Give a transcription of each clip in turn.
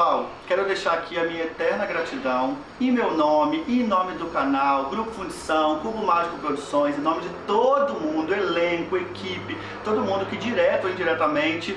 pessoal. Quero deixar aqui a minha eterna gratidão em meu nome, em nome do canal, Grupo Fundição, Cubo Mágico Produções, em nome de todo mundo, elenco, equipe, todo mundo que direto ou indiretamente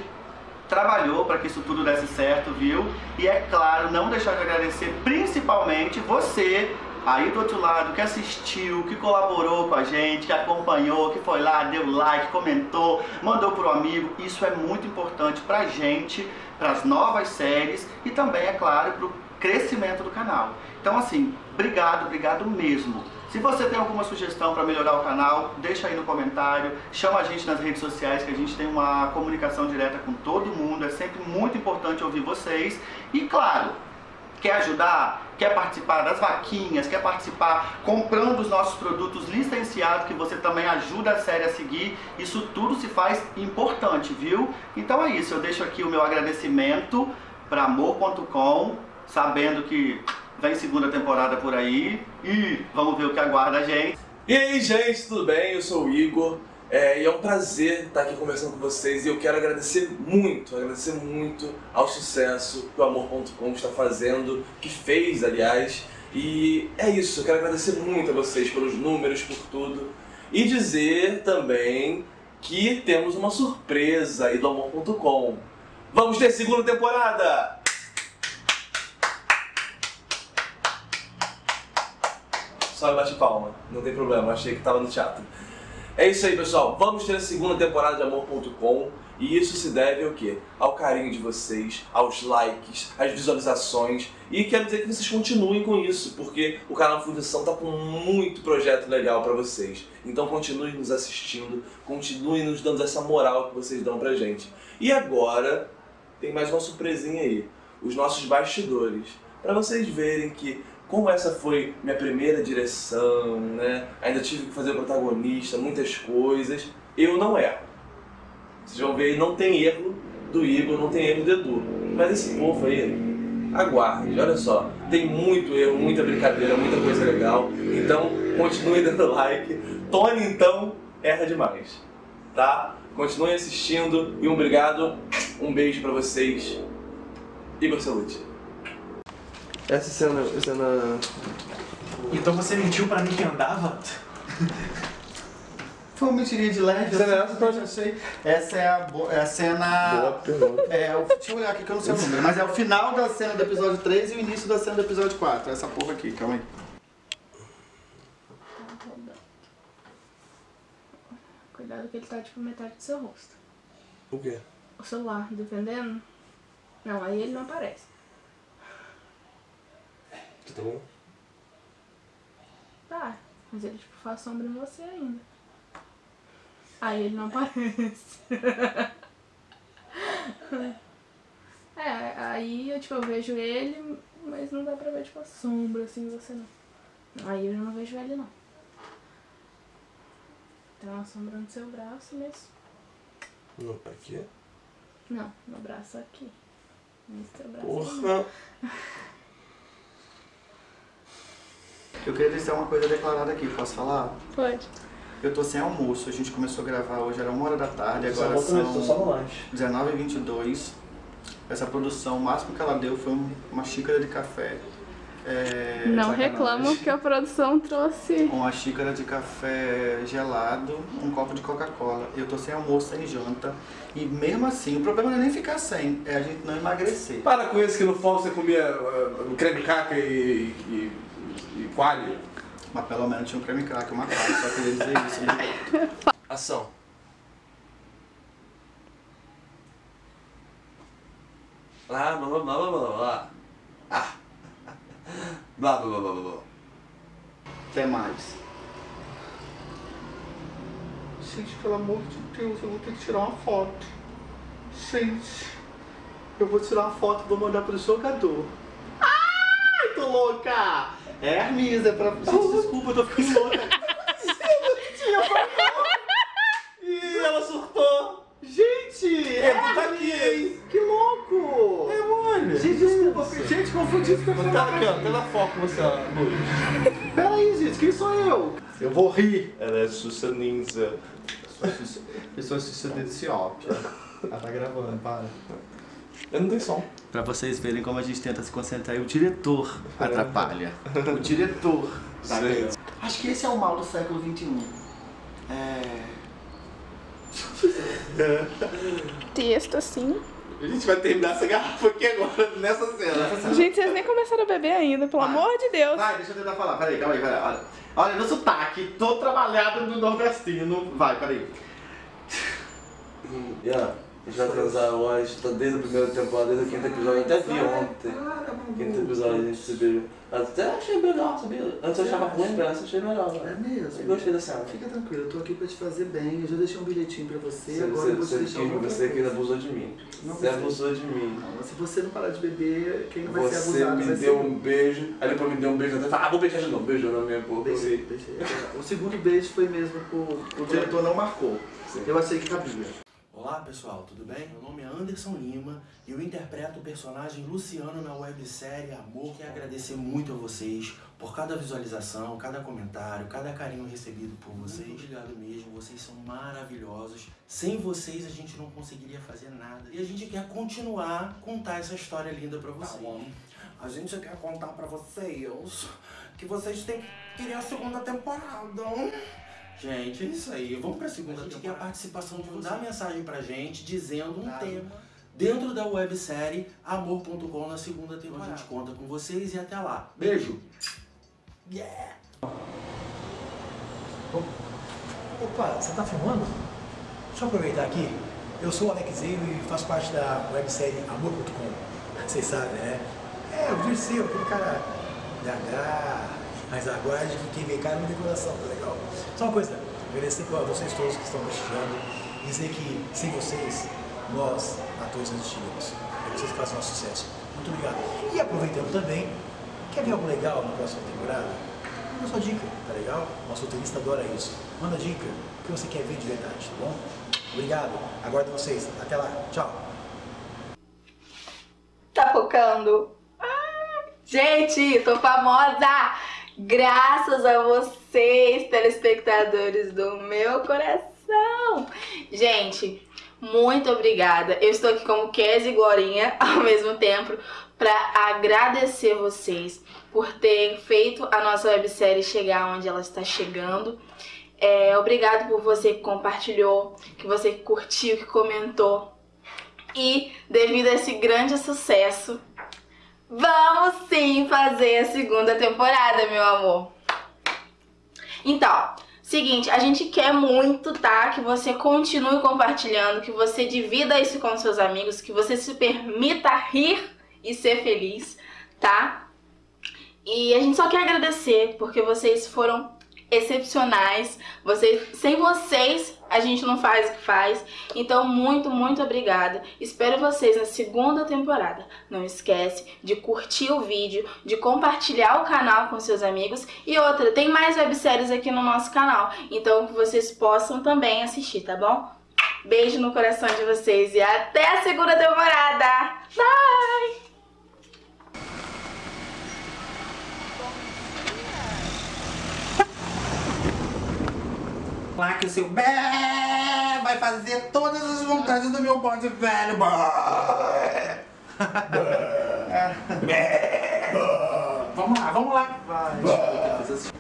trabalhou para que isso tudo desse certo, viu? E é claro, não deixar de agradecer principalmente você aí do outro lado que assistiu, que colaborou com a gente, que acompanhou, que foi lá, deu like, comentou, mandou pro amigo. Isso é muito importante pra gente, para as novas séries e também, é claro, pro crescimento do canal. Então assim, obrigado, obrigado mesmo. Se você tem alguma sugestão para melhorar o canal, deixa aí no comentário, chama a gente nas redes sociais que a gente tem uma comunicação direta com todo mundo, é sempre muito importante ouvir vocês. E claro, quer ajudar, quer participar das vaquinhas, quer participar comprando os nossos produtos licenciados, que você também ajuda a série a seguir, isso tudo se faz importante, viu? Então é isso, eu deixo aqui o meu agradecimento para amor.com, sabendo que vem segunda temporada por aí e vamos ver o que aguarda a gente. E aí, gente, tudo bem? Eu sou o Igor. É, e é um prazer estar aqui conversando com vocês e eu quero agradecer muito, agradecer muito ao sucesso que o Amor.com está fazendo, que fez, aliás. E é isso, eu quero agradecer muito a vocês pelos números, por tudo. E dizer também que temos uma surpresa aí do Amor.com. Vamos ter segunda temporada! Só bate palma, não tem problema, achei que estava no teatro. É isso aí, pessoal. Vamos ter a segunda temporada de Amor.com e isso se deve ao quê? Ao carinho de vocês, aos likes, às visualizações e quero dizer que vocês continuem com isso, porque o canal Fundição tá com muito projeto legal para vocês. Então continuem nos assistindo, continuem nos dando essa moral que vocês dão pra gente. E agora tem mais uma surpresinha aí, os nossos bastidores, para vocês verem que como essa foi minha primeira direção, né? Ainda tive que fazer protagonista, muitas coisas. Eu não erro. Vocês vão ver não tem erro do Igor, não tem erro do Edu. Mas esse povo aí, aguarde, olha só. Tem muito erro, muita brincadeira, muita coisa legal. Então, continue dando like. Tony, então, erra demais. Tá? Continuem assistindo e um obrigado. Um beijo pra vocês. Igor Salute. Essa cena, cena... Então você mentiu pra mim que andava? Foi uma mentirinha de leve. Cena essa, eu Tony? achei. Essa é a, bo- é a cena... Boa. É, o, deixa eu olhar aqui que eu não sei o número, mas é o final da cena do episódio 3 e o início da cena do episódio 4. Essa porra aqui, calma aí. Cuidado que ele tá tipo metade do seu rosto. O quê? O celular, dependendo. Não, aí ele não aparece. Tá bom? Tá, mas ele tipo faz sombra em você ainda. Aí ele não aparece. é, aí eu tipo eu vejo ele, mas não dá pra ver tipo a sombra assim em você não. Aí eu não vejo ele não. Tem uma sombra no seu braço, mas. Não, pra quê? Não, no braço aqui. Nesse teu braço. Porra! Eu queria deixar uma coisa declarada aqui, posso falar? Pode. Eu tô sem almoço, a gente começou a gravar hoje, era uma hora da tarde, Só agora só são no lanche. 19h22. Essa produção, o máximo que ela deu foi um- uma xícara de café. É, Não sacanagem. reclamam que a produção trouxe. Uma xícara de café gelado, um copo de Coca-Cola. Eu tô sem almoço, sem janta. E mesmo assim, o problema não é nem ficar sem, é a gente não emagrecer. Para com isso que no fall você comia uh, creme caca e, e, e coalho. Mas pelo menos tinha um creme crack, uma cara, só queria dizer isso. Né? Ação. Blá blá blá blá blá blá blá. Ah. Blá blá blá blá blá. Até mais. Gente, pelo amor de Deus, eu vou ter que tirar uma foto. Gente, Eu vou tirar uma foto e vou mandar pro jogador. Ai, tô louca! É Hermes, é pra. Gente, desculpa, eu tô ficando louca. Foi mal. Ih, ela surtou. Gente! É, tu tá aqui. Que louco! É. Gente, desculpa, gente, confundi com a Tá aqui, ó. Tela foco você, ó, Luz. Peraí, gente, quem sou eu? Eu vou rir. Ela é Sussa Ninja. Pessoa assistida desse ópio. Ela tá gravando, para. Eu não tenho som. Pra vocês verem como a gente tenta se concentrar e o diretor atrapalha. O diretor. Tá? Acho que esse é o mal do século XXI. É. Texto assim. A gente vai terminar essa garrafa aqui agora, nessa cena. Gente, vocês nem começaram a beber ainda, pelo Vai. amor de Deus. Vai, deixa eu tentar falar. Peraí, calma aí, peraí. Olha, olha no sotaque, tô trabalhado no nordestino. Vai, peraí. Yeah, a gente vai transar hoje, tá desde a primeira temporada, desde o quinto episódio, eu até vi ontem. Quinto episódio a gente se beijou. Até achei melhor, sabia? Antes eu achava ruim, mas eu achei melhor. É né? mesmo? Eu gostei da cena. Fica tranquilo, eu tô aqui pra te fazer bem. Eu já deixei um bilhetinho pra você, Você, agora você, eu vou te você, deixar outra você que abusou de mim. Não, Você você- abusou de mim. Não, Se você não parar de beber, quem vai ser Você abusado me vai deu um beijo, aí depois me deu um beijo até falei, ah, vou beijar de novo, beijou na minha boca. eu Beijei, beijei. O segundo beijo foi mesmo o, diretor não marcou. Eu achei que cabia. Olá pessoal, tudo bem? Meu nome é Anderson Lima e eu interpreto o personagem Luciano na websérie Amor. Quero agradecer muito a vocês por cada visualização, cada comentário, cada carinho recebido por vocês. Muito obrigado mesmo, vocês são maravilhosos. Sem vocês a gente não conseguiria fazer nada. E a gente quer continuar a contar essa história linda pra vocês. A gente quer contar pra vocês que vocês têm que ir a segunda temporada. Gente, é isso aí. Vamos pra segunda temporada. A gente quer a participação de. Dá mensagem pra gente dizendo um tema dentro da websérie Amor.com na segunda temporada. A gente conta com vocês e até lá. Beijo! Yeah! Opa, você tá filmando? Deixa eu aproveitar aqui. Eu sou o Alexeiro e faço parte da websérie Amor.com. Vocês sabem, né? É, o Dirceu, aquele cara gaga, mas aguarde que quem vê cara não tem coração, tá legal? Só uma coisa, agradecer a vocês todos que estão prestigiando dizer que sem vocês, nós, atores, não existiríamos. É vocês que fazem nosso sucesso. Muito obrigado. E aproveitando também, quer ver algo legal na próxima temporada? Manda sua dica, tá legal? Nosso roteirista adora isso. Manda dica, o que você quer ver de verdade, tá bom? Obrigado, aguardo vocês. Até lá, tchau. Tá focando? Ah, gente, tô famosa! Graças a vocês, telespectadores do meu coração! Gente, muito obrigada. Eu estou aqui como Kes e Glorinha ao mesmo tempo para agradecer vocês por ter feito a nossa websérie chegar onde ela está chegando. É, obrigado por você que compartilhou, que você curtiu, que comentou. E devido a esse grande sucesso, vamos sim fazer a segunda temporada, meu amor. Então, seguinte, a gente quer muito, tá? Que você continue compartilhando, que você divida isso com seus amigos, que você se permita rir e ser feliz, tá? E a gente só quer agradecer porque vocês foram excepcionais. Vocês, sem vocês, a gente não faz o que faz. Então, muito, muito obrigada. Espero vocês na segunda temporada. Não esquece de curtir o vídeo, de compartilhar o canal com seus amigos. E outra, tem mais webséries aqui no nosso canal. Então, que vocês possam também assistir, tá bom? Beijo no coração de vocês e até a segunda temporada. Bye! Lá que o seu bé vai fazer todas as vontades do meu bode velho. Bé. Bé. Vamos lá, vamos lá.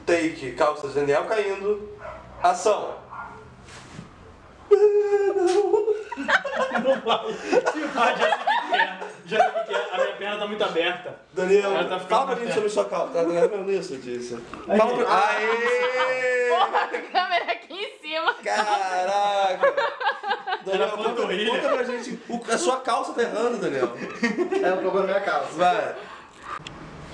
Take, calça de Daniel caindo. Ação. Ah, já sei o que é. Já sei o que é. A minha perna tá muito aberta. Daniel, tá fala pra gente sobre sua calça. Tá Daniel nisso, disse. Fala pra... Aê! Porra, a câmera aqui em cima. Caraca! Daniel, Era conta, panturrilha. conta pra gente. O- a sua calça tá errando, Daniel. É o problema da minha calça. Vai.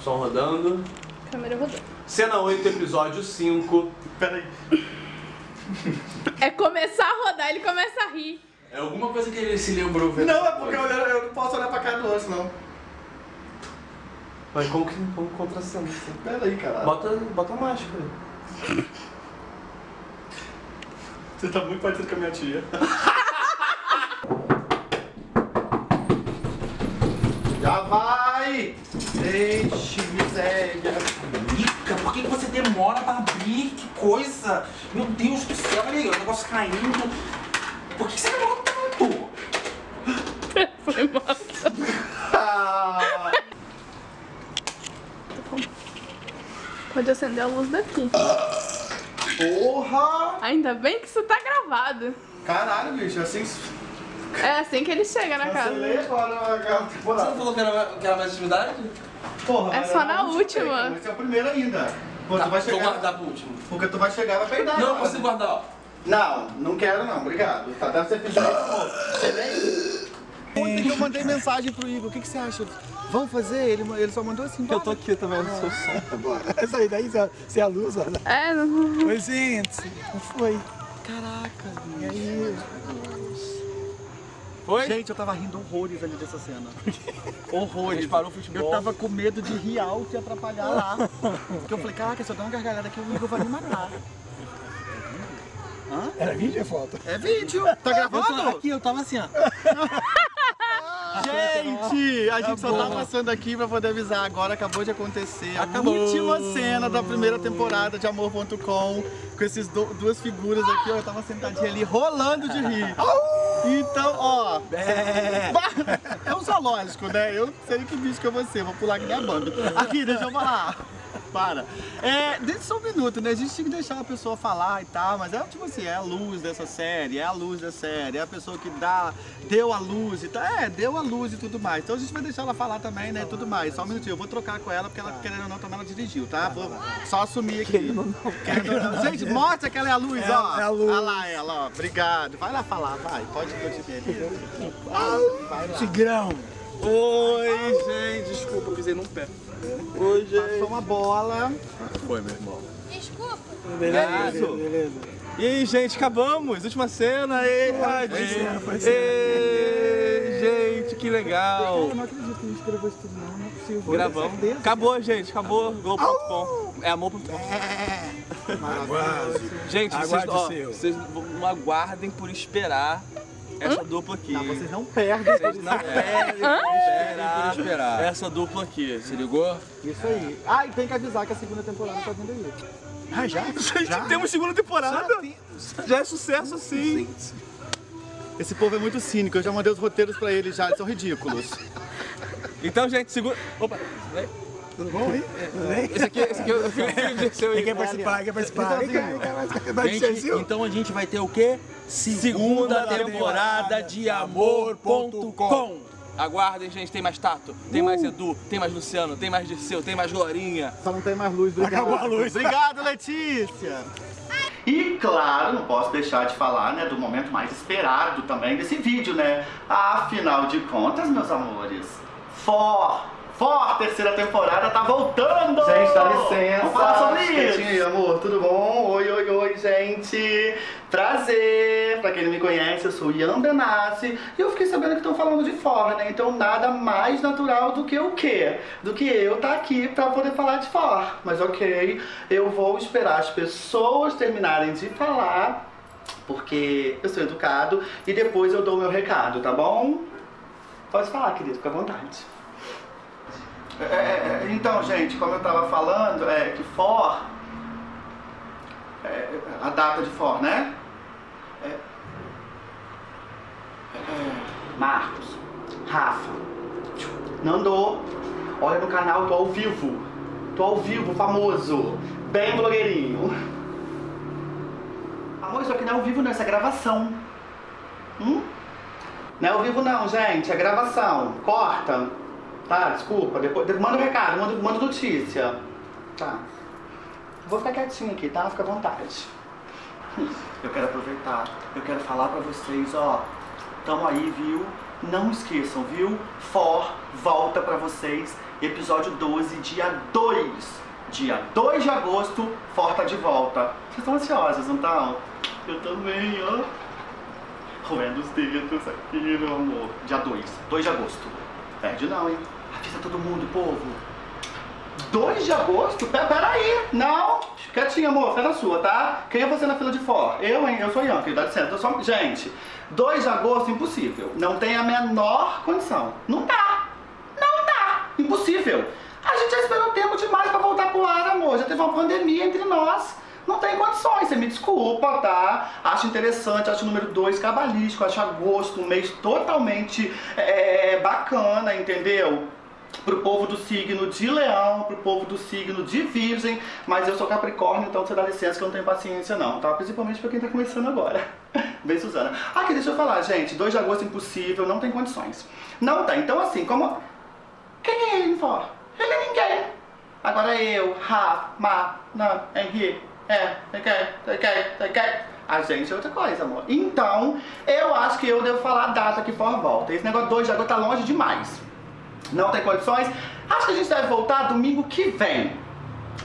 Som rodando. Câmera rodando. Cena 8, episódio 5. Peraí. É começar a rodar, ele começa a rir. É alguma coisa que ele se lembrou. vendo Não, é porque eu, eu não posso olhar pra cara do outro, não. Mas como que como contracena assim? Pera aí, caralho. Bota, bota a máscara. Você tá muito parecido com a minha tia. Já vai! Deixe, miséria. Mica, por que você demora pra abrir? Que coisa! Meu Deus do céu, olha aí, o negócio caindo. Por que você demora tanto? Ah, Pode acender a luz daqui. Porra! Ainda bem que isso tá gravado. Caralho, bicho, assim. É assim que ele chega na casa. Você não falou que era, que era mais intimidade? Porra, É só eu na última. cara, Esse é o primeiro ainda. Pô, Tá, tu vai vou chegar. guardar pro último. Porque tu vai chegar e vai peidar. Não, agora. consigo guardar, ó. Não, não quero não, obrigado. Tá dando amor. Você vem? Ontem que eu mandei mensagem pro Igor, o que, que você acha? Vamos fazer? Ele, ele só mandou assim. Eu tô aqui também no seu som. Essa aí daí, se é- é a luz, olha. É, não... Oi, gente. Como foi? Caraca, E aí? Oi? Gente, eu tava rindo horrores ali dessa cena. Horrores. parou o futebol. Eu tava com medo de rir alto e atrapalhar lá. Porque eu falei, caraca, se eu dar uma gargalhada aqui, o Igor vai me matar. Era vídeo ou é foto? É vídeo. Tá gravando? Aqui, eu tava assim, ó. Gente, a gente só tá passando aqui pra poder avisar. Agora acabou de acontecer a Acabou. última cena da primeira temporada de Amor.com. Com essas du- duas figuras aqui, ó. Eu tava sentadinha ali rolando de rir. Então, ó. É um zoológico, né? Eu sei que bicho que eu vou ser, vou pular que nem a banda. Aqui, deixa eu falar. Para. É, deixa só um minuto, né? A gente tinha que deixar a pessoa falar e tal, mas é tipo assim, é a luz dessa série, é a luz da série, é a pessoa que dá, deu a luz e tal. É, deu a luz e tudo mais. Então a gente vai deixar ela falar também, né? E tudo mais. Só um minutinho, eu vou trocar com ela, porque ela, querendo ou não, também ela dirigiu, tá? Vou só assumir aqui. Querendo ou não. Gente, mostra que ela é a luz, É, ó. é a luz. Olha lá ela, ó. Obrigado. Vai lá falar, vai. Pode continuar. Vai lá. Tigrão. Oi, gente. Desculpa, eu pisei num pé. Oi, Passou uma bola. Foi, meu irmão. Beleza, Isso. beleza. E aí, gente, acabamos. Última cena. Ei, ser, pode ser. Ei, gente, que legal. Eu não acredito que a gente gravou isso tudo, não. Não é possível. Gravamos. Acabou, gente. Acabou. Globo.com. É amor.com. Maravilhoso. Gente, vocês, ó, vocês não aguardem por esperar essa dupla aqui. Não, vocês não perdem. Vocês não perdem por esperar, essa dupla aqui. Se ligou? Isso aí. Ah, e tem que avisar que a segunda temporada tá vindo aí. Ah, já? Já? Temos segunda temporada. Já tem- Já é sucesso assim. Esse povo é muito cínico, eu já mandei os roteiros pra eles já, eles são ridículos. Então, gente, segura. Opa, vem. Tudo bom, hein? Tudo bem? Esse aqui, esse aqui eu filho de seu Quem aí. quer participar? Quer participar? Quem quer- quer participar? Vai Gente, então a gente vai ter o quê? Segunda temporada de amor.com. Aguardem, gente, tem mais Tato, tem mais Edu, tem mais Luciano, tem mais Dirceu, tem mais Glorinha. Só não tem mais luz, obrigado. Acabou a luz. Obrigado, Letícia. E claro, não posso deixar de falar, né, do momento mais esperado também desse vídeo, né? Afinal de contas, meus amores, For, For, terceira temporada tá voltando! Gente, dá licença. Vamos falar sobre isso! Quietinho, amor, tudo bom? Oi, oi, oi, gente. Prazer. Pra quem não me conhece, eu sou Ian Benassi e eu fiquei sabendo que estão falando de fora, né? Então nada mais natural do que o quê? Do que eu tá aqui pra poder falar de fora. Mas ok, eu vou esperar as pessoas terminarem de falar, porque eu sou educado e depois eu dou o meu recado, tá bom? Pode falar, querido, fica à vontade. É, é, é, então, gente, como eu tava falando, é que For. é, a data de For, né? É, é, Marcos, Rafa, Nandô, olha no canal, tô ao vivo. Tô ao vivo, famoso, bem blogueirinho. Amor, isso aqui não é ao vivo não, isso é gravação. Hum? Não é ao vivo não, gente, é gravação. Corta. Tá, desculpa, depois, de- manda um recado, manda, manda notícia. Tá. Vou ficar quietinho aqui, tá? Fica à vontade. Eu quero aproveitar, eu quero falar pra vocês, ó. Tamo aí, viu? Não esqueçam, viu? For volta pra vocês, episódio 12, dia 2. Dia 2 de agosto, For tá de volta. Vocês estão ansiosos, não estão? Eu também, ó. Roendo os dedos aqui, meu amor. Dia 2, 2 de agosto. Perde não, hein? Avisa todo mundo, povo. 2 de agosto? Pera, peraí, não. Quietinha, amor, fica na sua, tá? Quem é você na fila de fora? Eu, hein? Eu sou Ian, dá licença. Eu sou... Gente, 2 de agosto, impossível. Não tem a menor condição. Não dá. Não dá. Impossível. A gente já esperou tempo demais pra voltar pro ar, amor. Já teve uma pandemia entre nós. Não tem condições, você me desculpa, tá? Acho interessante, acho o número 2 cabalístico, acho agosto um mês totalmente é, bacana, entendeu? Pro povo do signo de leão, pro povo do signo de virgem, mas eu sou capricórnio, então você dá licença que eu não tenho paciência não, tá? Principalmente pra quem tá começando agora. Bem, Suzana. Aqui, deixa eu falar, gente, 2 de agosto impossível, não tem condições. Não tem, então assim, como... Quem é ele, fora? Ele é ninguém. Agora eu, Rafa, Ma, Nan, Henrique, é, quer, quer, quer. A gente é outra coisa, amor. Então, eu acho que eu devo falar a data que for volta. Esse negócio 2 de agosto tá longe demais. Não tem condições. Acho que a gente deve voltar domingo que vem.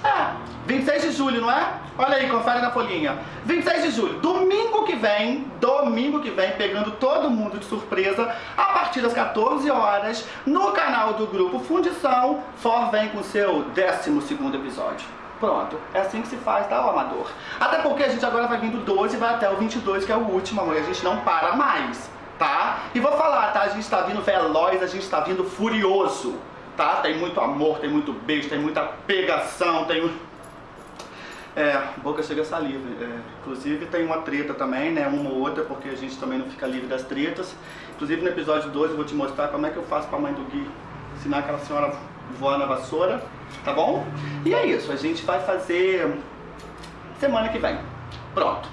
É, 26 de julho, não é? Olha aí, confere na folhinha. 26 de julho, domingo que vem, domingo que vem, pegando todo mundo de surpresa, a partir das 14 horas, no canal do Grupo Fundição, For vem com seu 12º episódio. Pronto, é assim que se faz, tá, amador? Até porque a gente agora vai vindo 12 e vai até o 22, que é o último, amor, a gente não para mais, tá? E vou falar, tá? A gente tá vindo veloz, a gente tá vindo furioso, tá? Tem muito amor, tem muito beijo, tem muita pegação, tem... É, boca chega a saliva. É, inclusive tem uma treta também, né? Uma ou outra, porque a gente também não fica livre das tretas. Inclusive no episódio 2 eu vou te mostrar como é que eu faço pra mãe do Gui ensinar aquela senhora voar na vassoura, tá bom? E é isso, a gente vai fazer semana que vem. Pronto.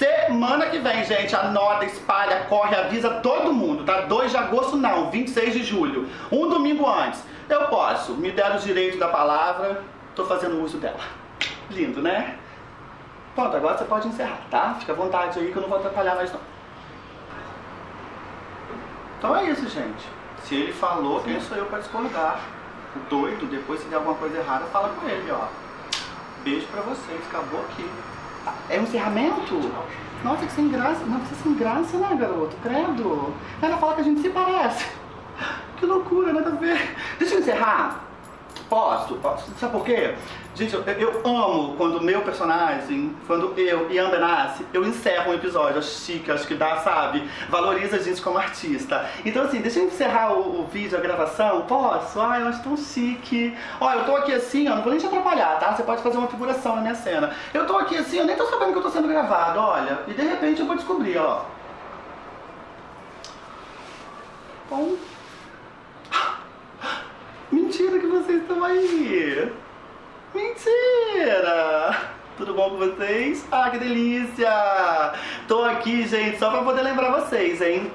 Semana que vem, gente, anota, espalha, corre, avisa todo mundo, tá? 2 de agosto não, 26 de julho. Um domingo antes. Eu posso, me deram o direito da palavra, tô fazendo uso dela. Lindo, né? Pronto, agora você pode encerrar, tá? Fica à vontade aí que eu não vou atrapalhar mais não. Então é isso, gente. Se ele falou, quem sou eu pra discordar? O doido, depois se der alguma coisa errada, fala com ele, ó. Beijo pra vocês, acabou aqui. É um encerramento? Nossa, que sem graça. Não, você sem graça, né, garoto? Credo. Ela fala que a gente se parece. Que loucura, nada a ver. Deixa eu encerrar. Posso? Posso? Sabe por quê? Gente, eu, eu amo quando meu personagem, quando eu, Ian Benassi, eu encerro um episódio, acho chique, acho que dá, sabe? Valoriza a gente como artista. Então assim, deixa eu encerrar o, o vídeo, a gravação, posso? Ai, eu acho tão chique. Ó, eu tô aqui assim, ó, não vou nem te atrapalhar, tá? Você pode fazer uma figuração na minha cena. Eu tô aqui assim, eu nem tô sabendo que eu tô sendo gravado, olha. E de repente eu vou descobrir, ó. Bom... Mentira que vocês estão aí! Mentira! Tudo bom com vocês? Ah, que delícia! Tô aqui, gente, só pra poder lembrar vocês, hein?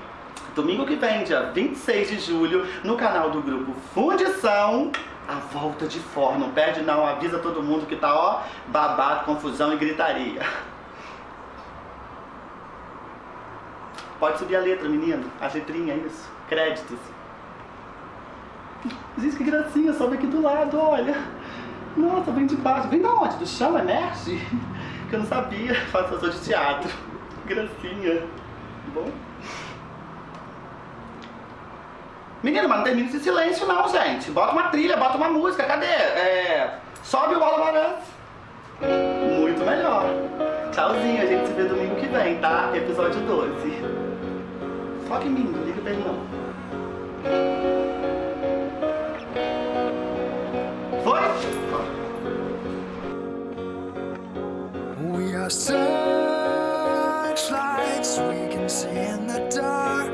Domingo que vem, dia 26 de julho, no canal do grupo Fundição, a volta de forno. Não perde não, avisa todo mundo que tá, ó, babado, confusão e gritaria. Pode subir a letra, menino. A letrinha, isso. Créditos. Gente, que gracinha, sobe aqui do lado, olha. Nossa, vem de baixo. Vem da onde? Do chão, emerge? Que eu não sabia. Faço sou de teatro. Gracinha. Bom. Menino, mas não termina esse silêncio não, gente. Bota uma trilha, bota uma música. Cadê? É... Sobe o balança. Muito melhor. Tchauzinho, a gente se vê domingo que vem, tá? Episódio 12. Foca em mim, não liga pra ele não. Searchlights we can see in the dark.